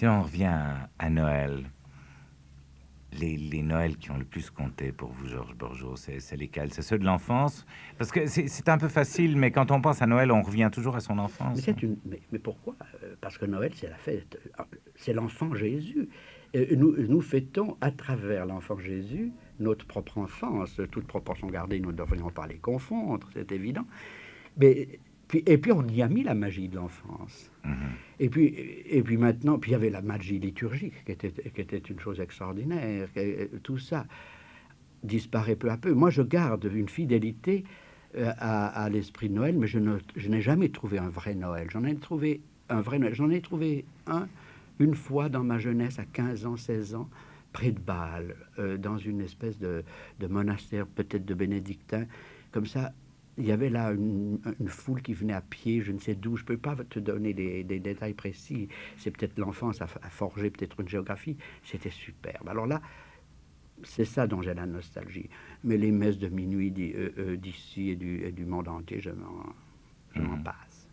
Si on revient à, Noël, les, les, Noëls qui ont le plus compté pour vous, Georges Borgeot, c'est lesquels? C'est ceux de l'enfance? Parce que c'est un peu facile, mais quand on pense à Noël, on revient toujours à son enfance. Mais, une, mais, pourquoi? Euh, Parce que Noël, c'est la fête, c'est l'enfant Jésus. nous, nous fêtons à travers l'enfant Jésus notre propre enfance. Toute proportion gardée, nous ne devrions pas les confondre, c'est évident. Mais et puis on y a mis la magie de l'enfance. Mhm. Et, puis, et puis maintenant, puis il y avait la magie liturgique qui était, qui était une chose extraordinaire. Tout ça disparaît peu à peu. Moi, je garde une fidélité euh, à, l'esprit de Noël, mais je n'ai jamais trouvé un vrai Noël. J'en ai trouvé un vrai Noël. J'en ai trouvé un une fois dans ma jeunesse, à 15 ans, 16 ans, près de Bâle, euh, dans une espèce de, de monastère, peut-être de bénédictin. Comme ça, il y avait là une, foule qui venait à pied, je ne sais d'où. Je ne peux pas te donner des, détails précis. C'est peut-être l'enfance à, forger peut-être une géographie. C'était superbe. Alors là, c'est ça dont j'ai la nostalgie. Mais les messes de minuit euh, euh, d'ici et du, du, monde entier, je m'en, je m'en mmh. passe.